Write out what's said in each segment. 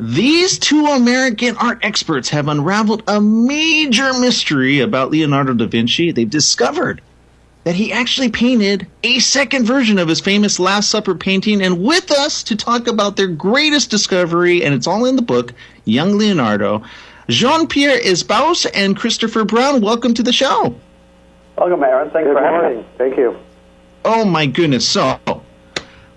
These two American art experts have unraveled a major mystery about Leonardo da Vinci. They've discovered that he actually painted a second version of his famous Last Supper painting. And with us to talk about their greatest discovery, and it's all in the book, Young Leonardo, Jean Pierre Isbouts and Christopher Brown. Welcome to the show. Welcome, Aaron. Thanks Good for having morning. me. Thank you. Oh my goodness. So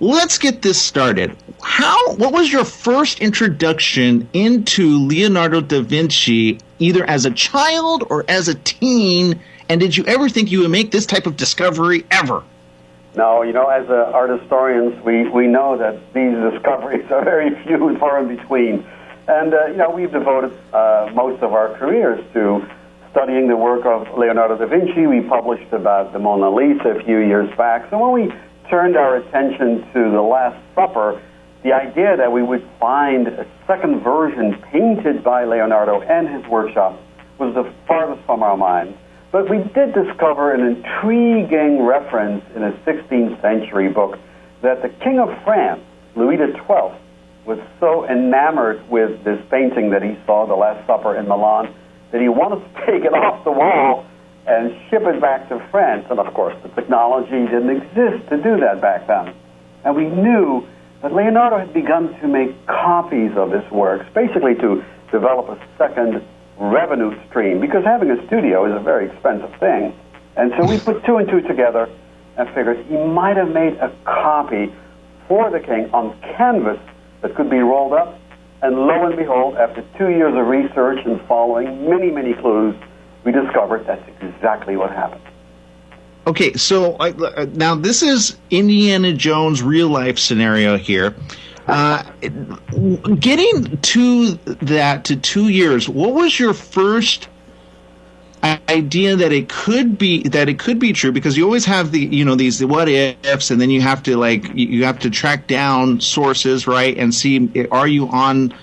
let's get this started. How what was your first introduction into Leonardo da Vinci either as a child or as a teen and did you ever think you would make this type of discovery ever? No, you know, as uh, art historians, we, we know that these discoveries are very few and far in between. And, uh, you know, we've devoted uh, most of our careers to studying the work of Leonardo da Vinci. We published about the Mona Lisa a few years back. So when we turned our attention to the Last Supper, the idea that we would find a second version painted by Leonardo and his workshop was the farthest from our minds. But we did discover an intriguing reference in a 16th century book that the King of France, Louis XII, was so enamored with this painting that he saw, The Last Supper in Milan, that he wanted to take it off the wall and ship it back to France. And of course, the technology didn't exist to do that back then. And we knew that Leonardo had begun to make copies of his works, basically to develop a second revenue stream, because having a studio is a very expensive thing. And so we put two and two together and figured he might have made a copy for the king on canvas that could be rolled up. And lo and behold, after two years of research and following many, many clues, we discovered that's exactly what happened. Okay, so uh, now this is Indiana Jones real life scenario here. Uh, getting to that to two years, what was your first idea that it could be that it could be true? Because you always have the you know these what ifs, and then you have to like you have to track down sources, right, and see are you on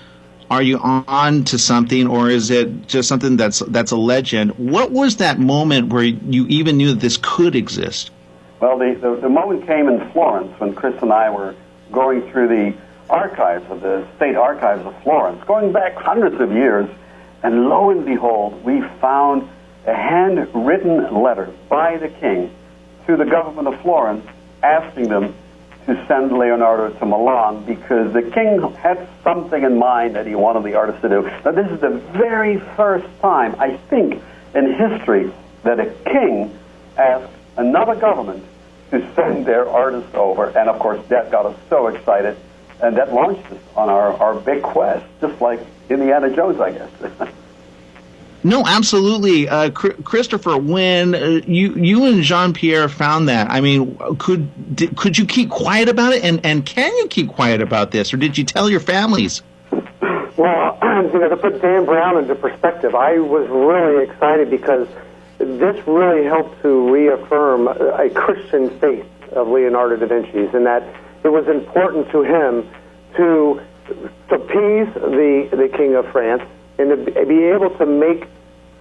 are you on to something or is it just something that's that's a legend? What was that moment where you even knew that this could exist? Well the, the, the moment came in florence when chris and i were going through the archives of the state archives of florence going back hundreds of years and lo and behold we found a handwritten letter by the king to the government of florence asking them to send Leonardo to Milan because the king had something in mind that he wanted the artist to do. Now, this is the very first time, I think, in history that a king asked another government to send their artist over. And of course, that got us so excited, and that launched us on our, our big quest, just like Indiana Jones, I guess. No, absolutely, uh, Christopher. When uh, you you and Jean Pierre found that, I mean, could could you keep quiet about it, and and can you keep quiet about this, or did you tell your families? Well, you know, to put Dan Brown into perspective, I was really excited because this really helped to reaffirm a Christian faith of Leonardo da Vinci's, and that it was important to him to appease the the King of France and to be able to make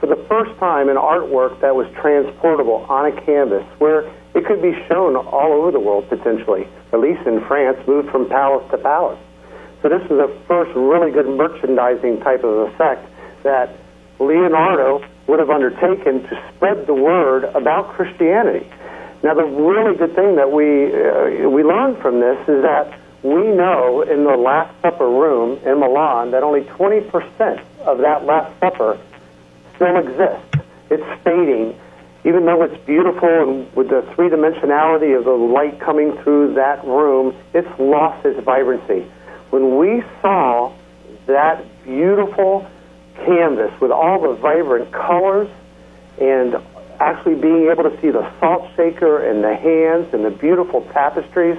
for the first time an artwork that was transportable on a canvas where it could be shown all over the world potentially, at least in France, moved from palace to palace. So this was the first really good merchandising type of effect that Leonardo would have undertaken to spread the word about Christianity. Now, the really good thing that we uh, we learned from this is that we know in the Last Supper room in Milan that only 20% of that Last Supper still exists. It's fading, even though it's beautiful and with the three dimensionality of the light coming through that room, it's lost its vibrancy. When we saw that beautiful canvas with all the vibrant colors and actually being able to see the salt shaker and the hands and the beautiful tapestries,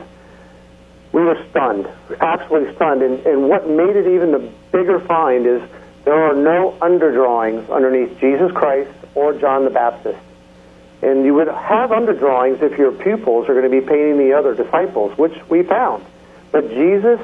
we were stunned, absolutely stunned. And, and what made it even the bigger find is there are no underdrawings underneath Jesus Christ or John the Baptist. And you would have underdrawings if your pupils are going to be painting the other disciples, which we found. But Jesus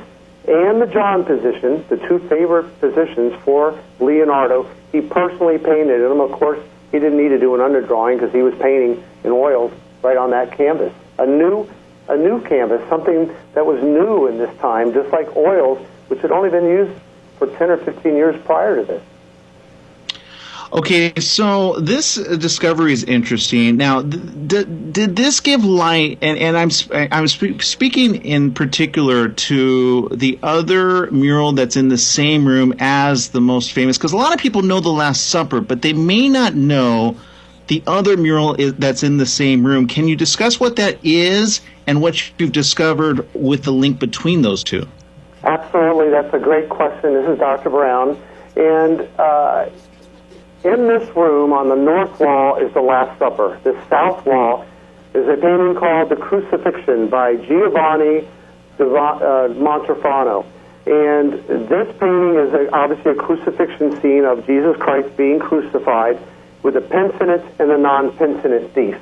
and the John position, the two favorite positions for Leonardo, he personally painted them. Of course, he didn't need to do an underdrawing because he was painting in oils right on that canvas. A new, a new canvas, something that was new in this time, just like oils, which had only been used for 10 or 15 years prior to this. Okay, so this discovery is interesting. Now, did, did this give light? And, and I'm I'm sp- speaking in particular to the other mural that's in the same room as the most famous, because a lot of people know the Last Supper, but they may not know the other mural is, that's in the same room. Can you discuss what that is and what you've discovered with the link between those two? Absolutely, that's a great question. This is Dr. Brown, and. Uh, in this room on the north wall is the Last Supper. The south wall is a painting called The Crucifixion by Giovanni uh, And this painting is a, obviously a crucifixion scene of Jesus Christ being crucified with the penitent and the non-penitent thief.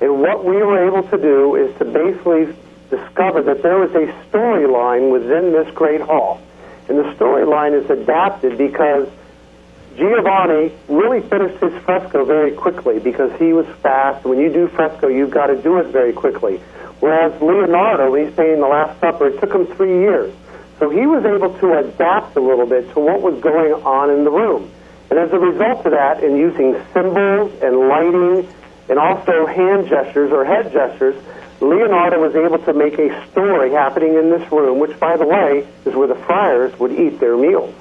And what we were able to do is to basically discover that there was a storyline within this great hall. And the storyline is adapted because Giovanni really finished his fresco very quickly because he was fast. When you do fresco, you've got to do it very quickly. Whereas Leonardo, he's painting the Last Supper, it took him three years. So he was able to adapt a little bit to what was going on in the room. And as a result of that, in using symbols and lighting and also hand gestures or head gestures, Leonardo was able to make a story happening in this room, which, by the way, is where the friars would eat their meals.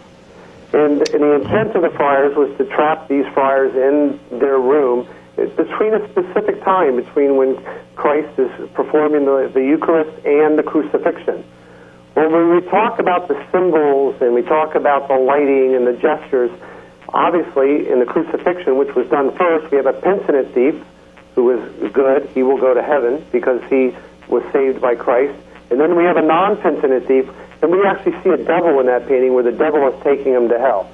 And, and the intent of the friars was to trap these friars in their room between a specific time, between when Christ is performing the, the Eucharist and the crucifixion. Well, when we talk about the symbols and we talk about the lighting and the gestures, obviously in the crucifixion, which was done first, we have a penitent thief who is good. He will go to heaven because he was saved by Christ. And then we have a non-penitent thief and we actually see a devil in that painting where the devil is taking him to hell.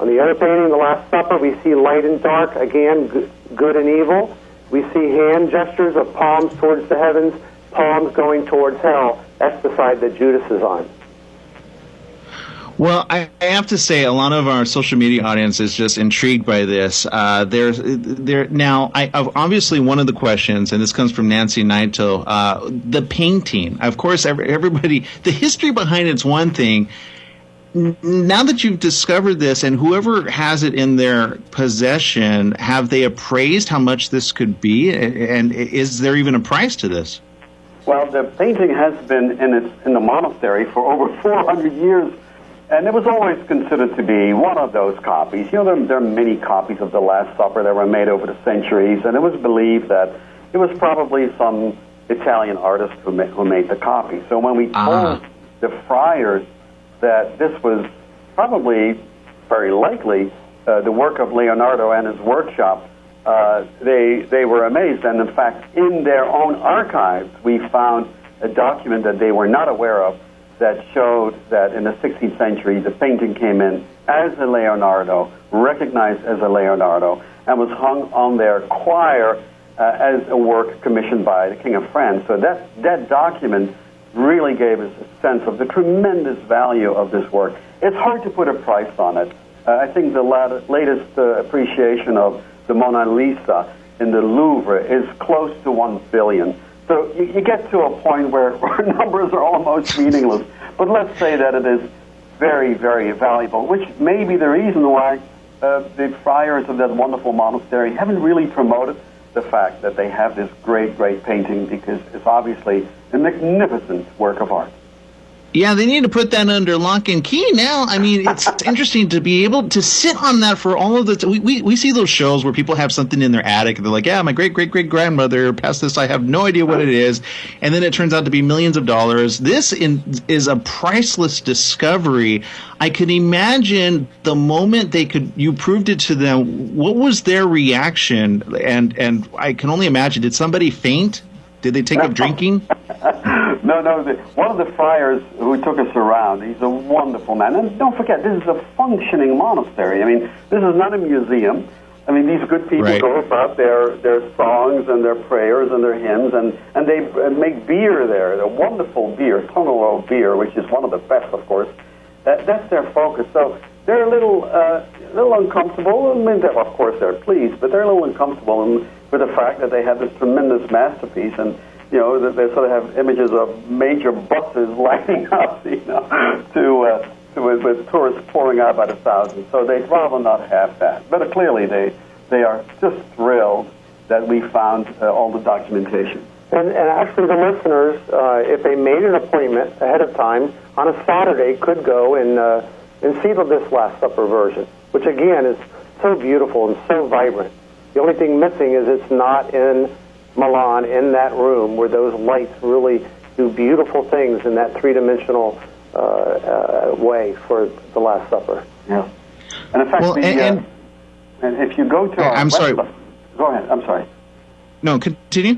On the other painting, The Last Supper, we see light and dark, again, good and evil. We see hand gestures of palms towards the heavens, palms going towards hell. That's the side that Judas is on. Well, I have to say, a lot of our social media audience is just intrigued by this. Uh, there's there now. I obviously one of the questions, and this comes from Nancy Naito. Uh, the painting, of course, every, everybody. The history behind it's one thing. Now that you've discovered this, and whoever has it in their possession, have they appraised how much this could be, and is there even a price to this? Well, the painting has been in its in the monastery for over 400 years and it was always considered to be one of those copies. You know, there, there, are many copies of The Last Supper that were made over the centuries, and it was believed that it was probably some Italian artist who, ma- who made the copy. So when we uh-huh. told the friars that this was probably, very likely, uh, the work of Leonardo and his workshop, uh, they, they were amazed. And in fact, in their own archives, we found a document that they were not aware of that showed that in the 16th century the painting came in as a Leonardo, recognized as a Leonardo, and was hung on their choir uh, as a work commissioned by the King of France. So that, that document really gave us a sense of the tremendous value of this work. It's hard to put a price on it. Uh, I think the lat- latest uh, appreciation of the Mona Lisa in the Louvre is close to one billion. So you, you get to a point where, where numbers are almost meaningless. But let's say that it is very, very valuable, which may be the reason why uh, the friars of that wonderful monastery haven't really promoted the fact that they have this great, great painting because it's obviously a magnificent work of art. Yeah, they need to put that under lock and key now. I mean, it's interesting to be able to sit on that for all of the. T- we, we we see those shows where people have something in their attic and they're like, "Yeah, my great great great grandmother passed this. I have no idea what it is," and then it turns out to be millions of dollars. This in, is a priceless discovery. I can imagine the moment they could you proved it to them. What was their reaction? And and I can only imagine. Did somebody faint? Did they take up drinking? No, no. The, one of the friars who took us around, he's a wonderful man. And don't forget, this is a functioning monastery. I mean, this is not a museum. I mean, these good people right. go about their, their songs and their prayers and their hymns, and, and they make beer there, a wonderful beer, Tongerlo beer, which is one of the best, of course. That, that's their focus. So they're a little, uh, little uncomfortable. I mean, of course, they're pleased, but they're a little uncomfortable with the fact that they have this tremendous masterpiece and you know, that they sort of have images of major buses lining up, you know, to uh, with, with tourists pouring out by the thousands. So they'd rather not have that. But clearly, they they are just thrilled that we found uh, all the documentation. And, and actually, the listeners, uh, if they made an appointment ahead of time on a Saturday, could go and uh, and see the this Last Supper version, which again is so beautiful and so vibrant. The only thing missing is it's not in Milan in that room where those lights really do beautiful things in that three-dimensional uh, uh, way for the Last Supper. Yeah, and in fact, Well, the, and- uh, and- and if you go to our I'm sorry. website- Go ahead. I'm sorry. No, continue.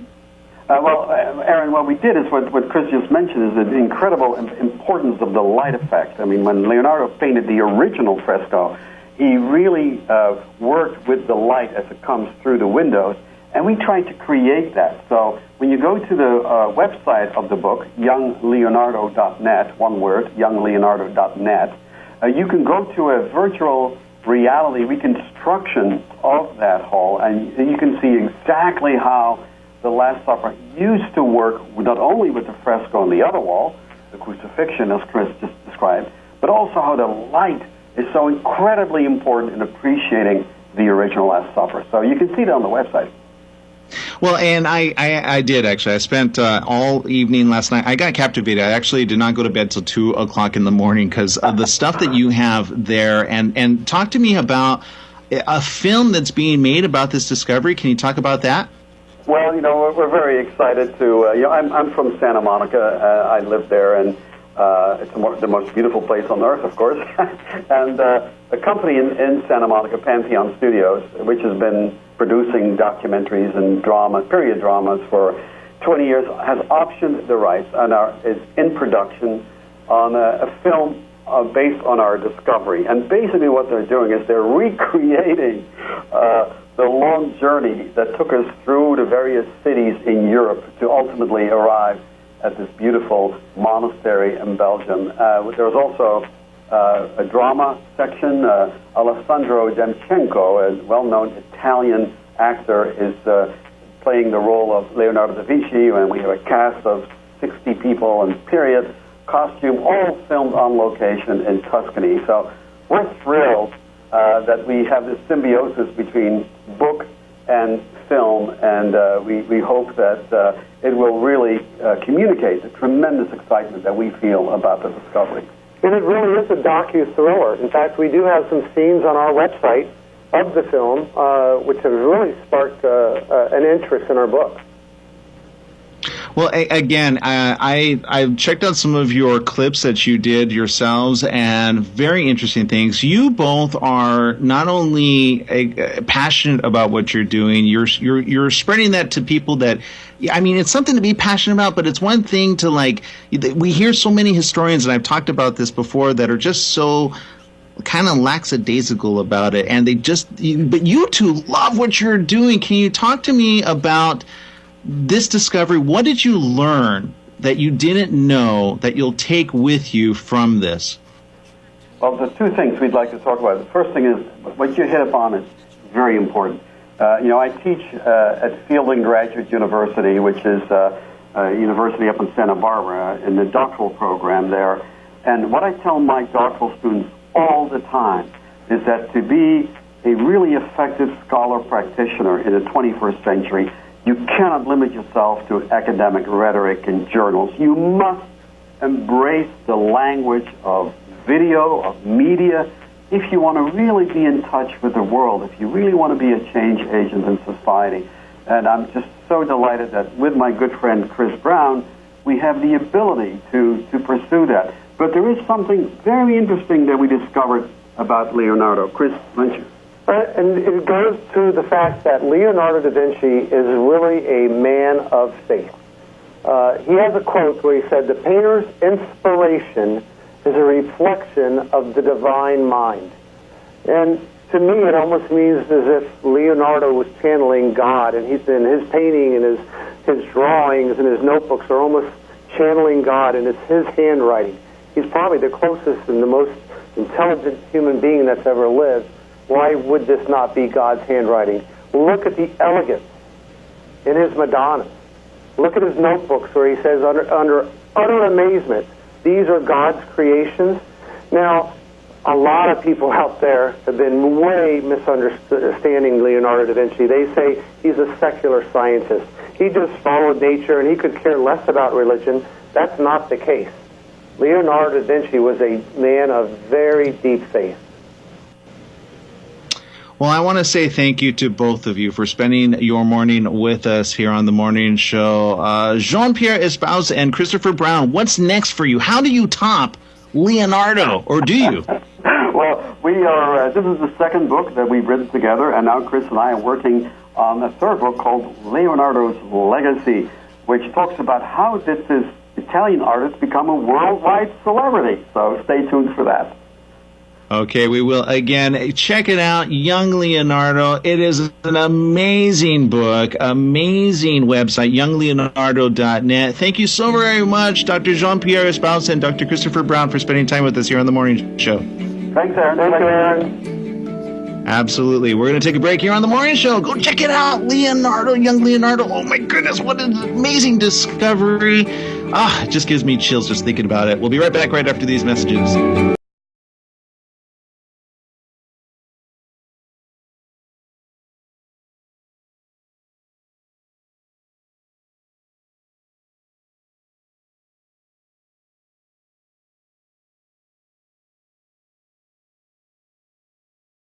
Uh, well, uh, Aaron, what we did is what, what Chris just mentioned is the incredible importance of the light effect. I mean, when Leonardo painted the original fresco, he really uh, worked with the light as it comes through the windows, and we tried to create that. So when you go to the uh, website of the book, youngleonardo.net, one word, youngleonardo.net, uh, you can go to a virtual reality reconstruction of that hall, and you can see exactly how the Last Supper used to work not only with the fresco on the other wall, the crucifixion, as Chris just described, but also how the light is so incredibly important in appreciating the original Last Supper. So you can see that on the website. Well, and I, I, I did actually. I spent uh, all evening last night. I got captivated. I actually did not go to bed till two o'clock in the morning because of the stuff that you have there. And and talk to me about a film that's being made about this discovery. Can you talk about that? Well, you know, we're, very excited to. Uh, you know, I'm, I'm from Santa Monica. Uh, I live there, and uh, it's the, the most beautiful place on earth, of course. and uh, a company in, in Santa Monica, Pantheon Studios, which has been producing documentaries and drama, period dramas for 20 years, has optioned the rights and are, is in production on a, a film uh, based on our discovery. And basically, what they're doing is they're recreating uh, the long journey that took us through the various cities in Europe to ultimately arrive at this beautiful monastery in Belgium. Uh, there's also uh, a drama section. Uh, Alessandro Demchenko, a well-known Italian actor, is uh, playing the role of Leonardo da Vinci, and we have a cast of 60 people in period costume, all filmed on location in Tuscany. So we're thrilled uh, that we have this symbiosis between book and film, and uh, we, we hope that uh, it will really uh, communicate the tremendous excitement that we feel about the discovery. And it really is a docu-thriller. In fact, we do have some scenes on our website of the film, uh, which have really sparked uh, uh, an interest in our book. Well, a- again, I, I I've checked out some of your clips that you did yourselves, and very interesting things. You both are not only uh, passionate about what you're doing, you're you're you're spreading that to people that. I mean, it's something to be passionate about, but it's one thing to like. We hear so many historians, and I've talked about this before, that are just so kind of lackadaisical about it, and they just. But you two love what you're doing. Can you talk to me about? This discovery, what did you learn that you didn't know that you'll take with you from this? Well, there's two things we'd like to talk about. The first thing is what you hit upon is very important. Uh, you know, I teach uh, at Fielding Graduate University, which is uh, a university up in Santa Barbara, in the doctoral program there. And what I tell my doctoral students all the time is that to be a really effective scholar practitioner in the 21st century, you cannot limit yourself to academic rhetoric and journals. You must embrace the language of video, of media, if you want to really be in touch with the world, if you really want to be a change agent in society. And I'm just so delighted that with my good friend Chris Brown, we have the ability to, to pursue that. But there is something very interesting that we discovered about Leonardo. Chris, why and it goes to the fact that Leonardo da Vinci is really a man of faith. Uh, he has a quote where he said, The painter's inspiration is a reflection of the divine mind. And to me, it almost means as if Leonardo was channeling God, and he's in his painting and his, his drawings and his notebooks are almost channeling God, and it's his handwriting. He's probably the closest and the most intelligent human being that's ever lived. Why would this not be God's handwriting? Look at the elegance in his Madonnas. Look at his notebooks where he says, under, under utter amazement, these are God's creations. Now, a lot of people out there have been way misunderstanding Leonardo da Vinci. They say he's a secular scientist. He just followed nature and he could care less about religion. That's not the case. Leonardo da Vinci was a man of very deep faith. Well, I want to say thank you to both of you for spending your morning with us here on the morning show. Uh, Jean Pierre Isbouts and Christopher Brown, what's next for you? How do you top Leonardo, or do you? well, we are. Uh, this is the second book that we've written together, and now Chris and I are working on a third book called Leonardo's Legacy, which talks about how did this Italian artist become a worldwide celebrity. So stay tuned for that. Okay, we will again check it out. Young Leonardo. It is an amazing book, amazing website, youngleonardo.net. Thank you so very much, Dr. Jean Pierre Isbouts and Dr. Christopher Brown, for spending time with us here on the morning show. Thanks, Aaron. Thanks, Aaron. Absolutely. We're going to take a break here on the morning show. Go check it out. Leonardo, young Leonardo. Oh my goodness, what an amazing discovery. Ah, it just gives me chills just thinking about it. We'll be right back right after these messages.